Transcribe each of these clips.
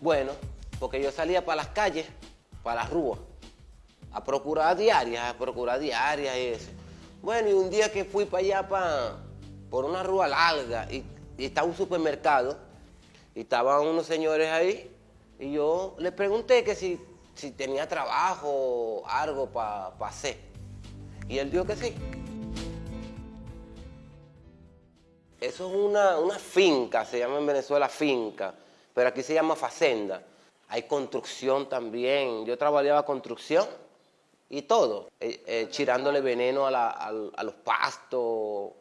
Bueno, porque yo salía para las calles, para las ruas, a procurar diarias, a procurar diarias y eso. Bueno, y un día que fui para allá, para, por una rúa larga, y, estaba un supermercado, y estaban unos señores ahí, y yo les pregunté que si, si tenía trabajo o algo para hacer. Y él dijo que sí. Eso es una, una finca, se llama en Venezuela finca, pero aquí se llama facenda. Hay construcción también. Yo trabajaba construcción y todo, eh, eh, chirándole veneno a, la- al- a los pastos,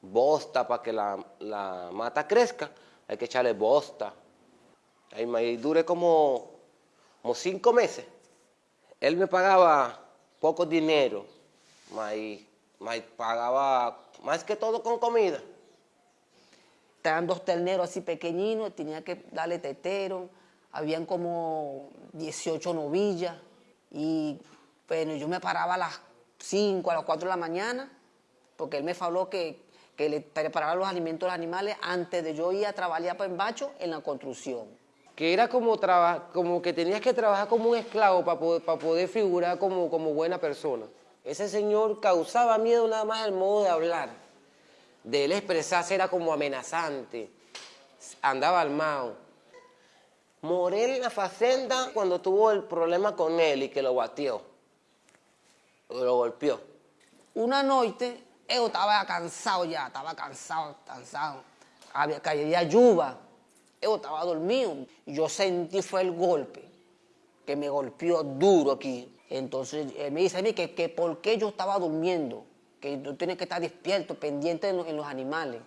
bosta para que la, la mata crezca. Hay que echarle bosta. Ahí me duré como, como cinco meses. Él me pagaba poco dinero, me pagaba más que todo con comida. Estaban dos terneros así pequeñinos, tenía que darle tetero, habían como 18 novillas y bueno, yo me paraba a las 5, a las 4 de la mañana, porque él me faló que, que le preparaba los alimentos a los animales antes de yo ir a trabajar para Embacho en la construcción. que era como, traba- como que tenías que trabajar como un esclavo para poder, para poder figurar como, como buena persona. Ese señor causaba miedo nada más el modo de hablar. De él expresarse era como amenazante. Andaba armado. Morel en la facenda cuando tuvo el problema con él y que lo batió. Lo golpeó. Una noche, yo estaba cansado ya, estaba cansado, cansado. Había, caía lluvia, yo estaba dormido. Yo sentí fue el golpe, que me golpeó duro aquí. Entonces él me dice a mí que, que por qué yo estaba durmiendo, que yo tenía que estar despierto, pendiente en, los- animales.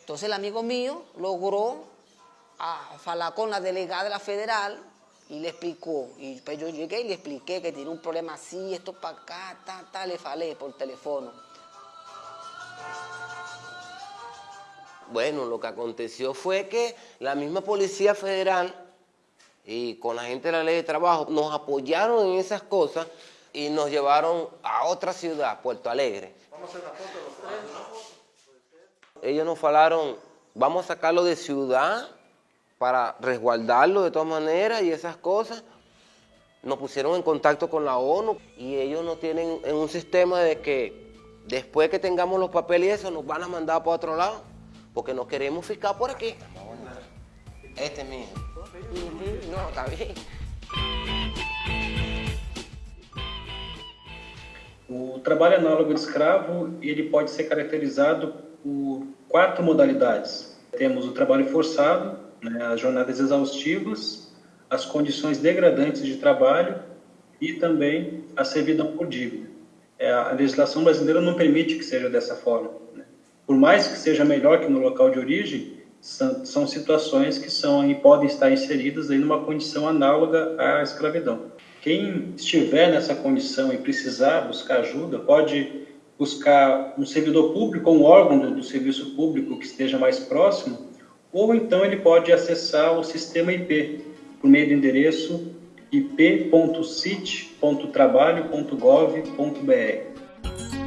Entonces el amigo mío logró a hablar con la delegada de la federal y le explicó. Y pues yo llegué y le expliqué que tiene un problema así, esto para acá, ta, ta, le falé por teléfono. Bueno, lo que aconteció fue que la misma Policía Federal y con la gente de la ley de trabajo nos apoyaron en esas cosas y nos llevaron a otra ciudad, Puerto Alegre. Ellos nos falaron, vamos a sacarlo de ciudad para resguardarlo de todas maneras y esas cosas. Nos pusieron en contacto con la ONU y ellos nos tienen en un sistema de que después que tengamos los papeles y eso nos van a mandar para otro lado porque nos queremos fijar por aquí. Este es mi hijo. Ujú, No, está bien. O trabalho análogo de escravo ele pode ser caracterizado por quatro modalidades. Temos o trabalho forçado, né, as jornadas exaustivas, as condições degradantes de trabalho e também a servidão por dívida. É, a legislação brasileira não permite que seja dessa forma. né. Por mais que seja melhor que no local de origem, são, são situações que são e podem estar inseridas aí numa condição análoga à escravidão. Quem estiver nessa condição e precisar buscar ajuda, pode buscar um servidor público ou um órgão do, do serviço público que esteja mais próximo, ou então ele pode acessar o sistema IP por meio do endereço ip.cit.trabalho.gov.br.